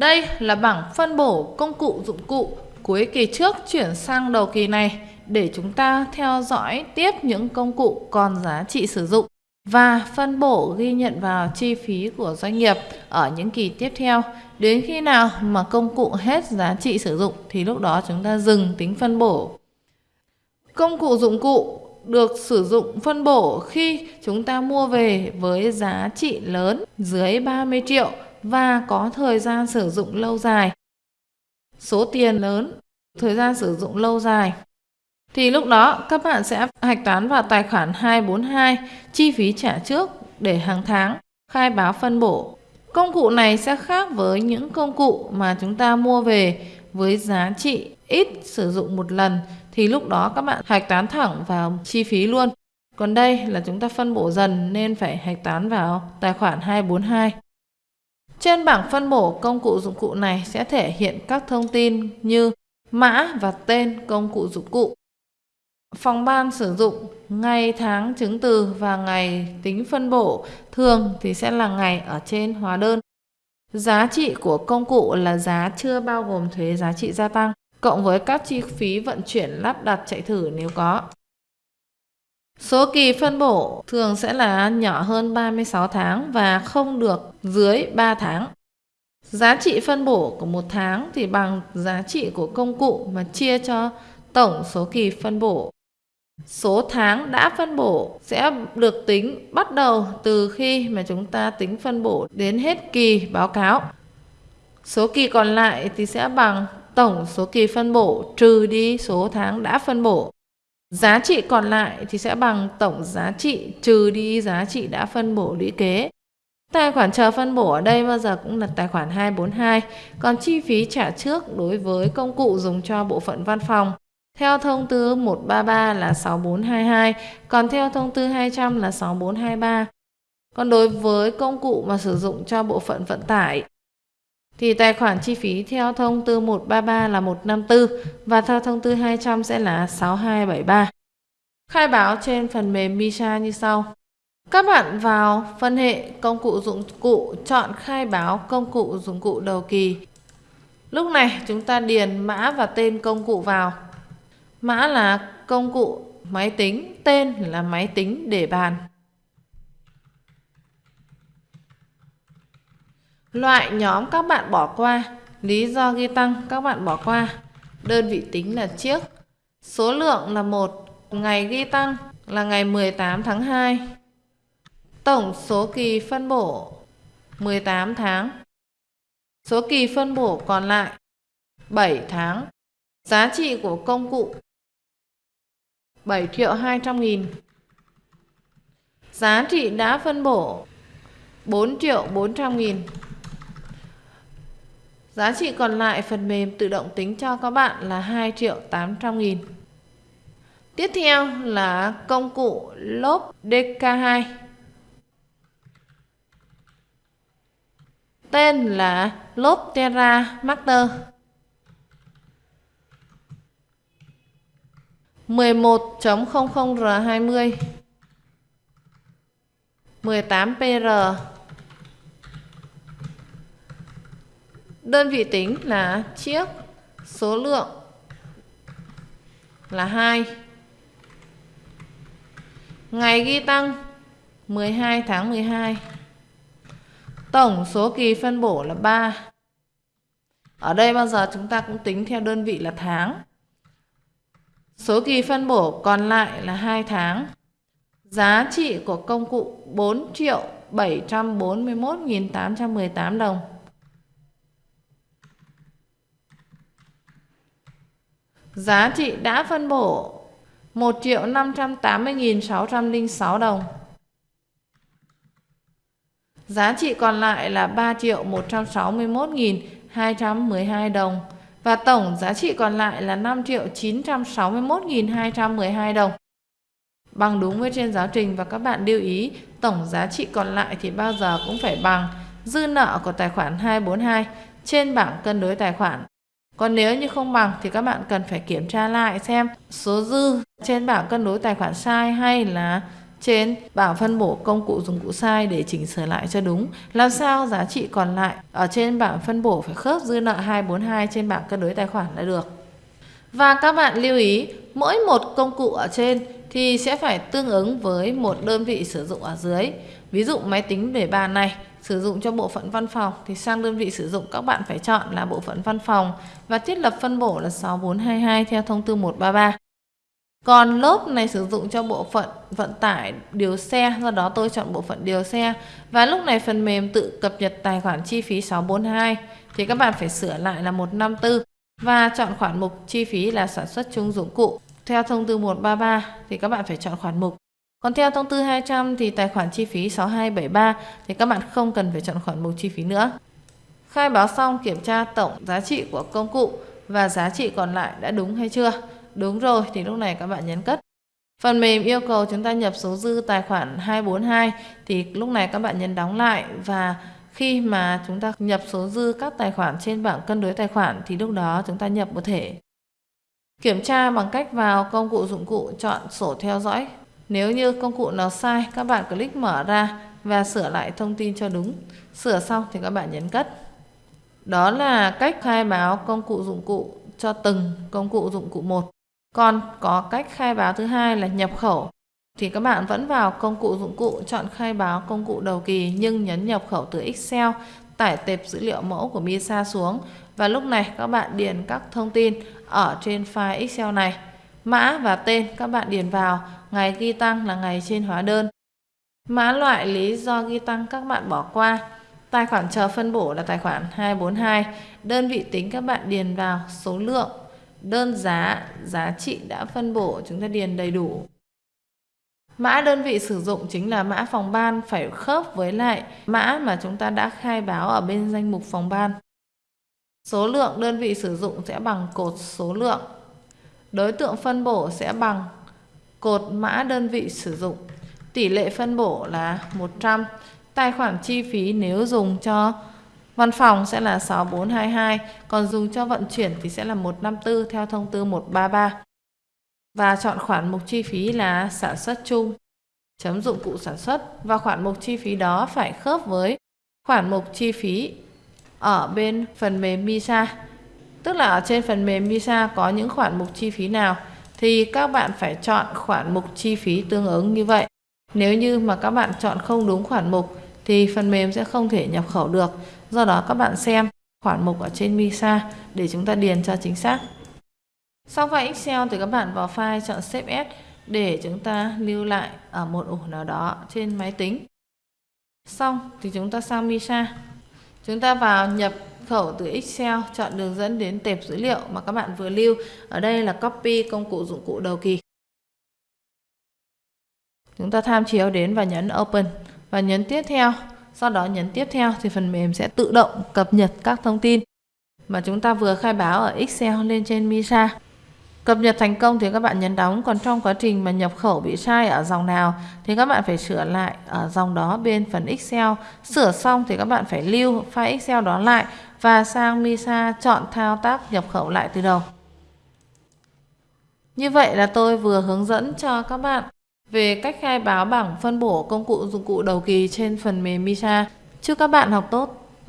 Đây là bảng phân bổ công cụ dụng cụ cuối kỳ trước chuyển sang đầu kỳ này để chúng ta theo dõi tiếp những công cụ còn giá trị sử dụng và phân bổ ghi nhận vào chi phí của doanh nghiệp ở những kỳ tiếp theo. Đến khi nào mà công cụ hết giá trị sử dụng thì lúc đó chúng ta dừng tính phân bổ. Công cụ dụng cụ được sử dụng phân bổ khi chúng ta mua về với giá trị lớn dưới 30 triệu và có thời gian sử dụng lâu dài. Số tiền lớn, thời gian sử dụng lâu dài. Thì lúc đó các bạn sẽ hạch toán vào tài khoản 242 chi phí trả trước để hàng tháng khai báo phân bổ. Công cụ này sẽ khác với những công cụ mà chúng ta mua về với giá trị ít sử dụng một lần thì lúc đó các bạn hạch toán thẳng vào chi phí luôn. Còn đây là chúng ta phân bổ dần nên phải hạch toán vào tài khoản 242. Trên bảng phân bổ công cụ dụng cụ này sẽ thể hiện các thông tin như mã và tên công cụ dụng cụ. Phòng ban sử dụng ngày tháng chứng từ và ngày tính phân bổ thường thì sẽ là ngày ở trên hóa đơn. Giá trị của công cụ là giá chưa bao gồm thuế giá trị gia tăng, cộng với các chi phí vận chuyển lắp đặt chạy thử nếu có. Số kỳ phân bổ thường sẽ là nhỏ hơn 36 tháng và không được dưới 3 tháng. Giá trị phân bổ của một tháng thì bằng giá trị của công cụ mà chia cho tổng số kỳ phân bổ. Số tháng đã phân bổ sẽ được tính bắt đầu từ khi mà chúng ta tính phân bổ đến hết kỳ báo cáo. Số kỳ còn lại thì sẽ bằng tổng số kỳ phân bổ trừ đi số tháng đã phân bổ. Giá trị còn lại thì sẽ bằng tổng giá trị trừ đi giá trị đã phân bổ lũy kế. Tài khoản chờ phân bổ ở đây bao giờ cũng là tài khoản 242, còn chi phí trả trước đối với công cụ dùng cho bộ phận văn phòng. Theo thông tư 133 là 6422, còn theo thông tư 200 là 6423. Còn đối với công cụ mà sử dụng cho bộ phận vận tải thì tài khoản chi phí theo thông tư 133 là 154 và theo thông tư 200 sẽ là 6273. Khai báo trên phần mềm MISA như sau. Các bạn vào phân hệ công cụ dụng cụ chọn khai báo công cụ dụng cụ đầu kỳ. Lúc này chúng ta điền mã và tên công cụ vào. Mã là công cụ máy tính, tên là máy tính để bàn. Loại nhóm các bạn bỏ qua, lý do ghi tăng các bạn bỏ qua. Đơn vị tính là chiếc. Số lượng là 1, ngày ghi tăng là ngày 18 tháng 2. Tổng số kỳ phân bổ 18 tháng. Số kỳ phân bổ còn lại 7 tháng. Giá trị của công cụ 7 triệu 200 nghìn. Giá trị đã phân bổ 4 triệu 400 nghìn. Giá trị còn lại phần mềm tự động tính cho các bạn là 2 triệu 800 nghìn. Tiếp theo là công cụ lốp DK2. Tên là lốp Terra Master. 11.00R20 18PR Đơn vị tính là chiếc, số lượng là 2. Ngày ghi tăng 12 tháng 12. Tổng số kỳ phân bổ là 3. Ở đây bao giờ chúng ta cũng tính theo đơn vị là tháng. Số kỳ phân bổ còn lại là 2 tháng. Giá trị của công cụ 4 triệu 741.818 đồng. Giá trị đã phân bổ 1 triệu 580.606 đồng. Giá trị còn lại là 3 triệu 161.212 đồng. Và tổng giá trị còn lại là 5 triệu 961.212 đồng. Bằng đúng với trên giáo trình và các bạn lưu ý, tổng giá trị còn lại thì bao giờ cũng phải bằng dư nợ của tài khoản 242 trên bảng cân đối tài khoản còn nếu như không bằng thì các bạn cần phải kiểm tra lại xem số dư trên bảng cân đối tài khoản sai hay là trên bảng phân bổ công cụ dụng cụ sai để chỉnh sửa lại cho đúng. Làm sao giá trị còn lại ở trên bảng phân bổ phải khớp dư nợ 242 trên bảng cân đối tài khoản là được. Và các bạn lưu ý, mỗi một công cụ ở trên thì sẽ phải tương ứng với một đơn vị sử dụng ở dưới. Ví dụ máy tính để bàn này sử dụng cho bộ phận văn phòng thì sang đơn vị sử dụng các bạn phải chọn là bộ phận văn phòng và thiết lập phân bổ là 6422 theo thông tư 133. Còn lốp này sử dụng cho bộ phận vận tải điều xe, do đó tôi chọn bộ phận điều xe. Và lúc này phần mềm tự cập nhật tài khoản chi phí 642 thì các bạn phải sửa lại là 154 và chọn khoản mục chi phí là sản xuất chung dụng cụ. Theo thông tư 133 thì các bạn phải chọn khoản mục. Còn theo thông tư 200 thì tài khoản chi phí 6273 thì các bạn không cần phải chọn khoản mục chi phí nữa. Khai báo xong kiểm tra tổng giá trị của công cụ và giá trị còn lại đã đúng hay chưa. Đúng rồi, thì lúc này các bạn nhấn cất. Phần mềm yêu cầu chúng ta nhập số dư tài khoản 242 thì lúc này các bạn nhấn đóng lại và khi mà chúng ta nhập số dư các tài khoản trên bảng cân đối tài khoản thì lúc đó chúng ta nhập một thể. Kiểm tra bằng cách vào công cụ dụng cụ chọn sổ theo dõi. Nếu như công cụ nào sai, các bạn click mở ra và sửa lại thông tin cho đúng. Sửa xong thì các bạn nhấn cất. Đó là cách khai báo công cụ dụng cụ cho từng công cụ dụng cụ một. Còn có cách khai báo thứ hai là nhập khẩu thì các bạn vẫn vào công cụ dụng cụ chọn khai báo công cụ đầu kỳ nhưng nhấn nhập khẩu từ Excel tải tệp dữ liệu mẫu của MISA xuống và lúc này các bạn điền các thông tin ở trên file Excel này. Mã và tên các bạn điền vào, ngày ghi tăng là ngày trên hóa đơn. Mã loại lý do ghi tăng các bạn bỏ qua. Tài khoản chờ phân bổ là tài khoản 242. Đơn vị tính các bạn điền vào số lượng, đơn giá, giá trị đã phân bổ chúng ta điền đầy đủ. Mã đơn vị sử dụng chính là mã phòng ban phải khớp với lại mã mà chúng ta đã khai báo ở bên danh mục phòng ban. Số lượng đơn vị sử dụng sẽ bằng cột số lượng. Đối tượng phân bổ sẽ bằng cột mã đơn vị sử dụng. Tỷ lệ phân bổ là 100. Tài khoản chi phí nếu dùng cho văn phòng sẽ là 6422, còn dùng cho vận chuyển thì sẽ là 154 theo thông tư 133. Và chọn khoản mục chi phí là sản xuất chung, chấm dụng cụ sản xuất và khoản mục chi phí đó phải khớp với khoản mục chi phí ở bên phần mềm MISA. Tức là ở trên phần mềm visa có những khoản mục chi phí nào thì các bạn phải chọn khoản mục chi phí tương ứng như vậy. Nếu như mà các bạn chọn không đúng khoản mục thì phần mềm sẽ không thể nhập khẩu được. Do đó các bạn xem khoản mục ở trên visa để chúng ta điền cho chính xác. Sau file Excel thì các bạn vào file chọn Save As để chúng ta lưu lại ở một ổ nào đó trên máy tính. Xong thì chúng ta sang visa Chúng ta vào nhập khẩu từ Excel, chọn đường dẫn đến tệp dữ liệu mà các bạn vừa lưu. Ở đây là copy công cụ dụng cụ đầu kỳ. Chúng ta tham chiếu đến và nhấn Open và nhấn tiếp theo. Sau đó nhấn tiếp theo thì phần mềm sẽ tự động cập nhật các thông tin mà chúng ta vừa khai báo ở Excel lên trên MISA. Cập nhật thành công thì các bạn nhấn đóng, còn trong quá trình mà nhập khẩu bị sai ở dòng nào thì các bạn phải sửa lại ở dòng đó bên phần Excel. Sửa xong thì các bạn phải lưu file Excel đó lại và sang MISA chọn thao tác nhập khẩu lại từ đầu. Như vậy là tôi vừa hướng dẫn cho các bạn về cách khai báo bảng phân bổ công cụ dụng cụ đầu kỳ trên phần mềm MISA. Chúc các bạn học tốt!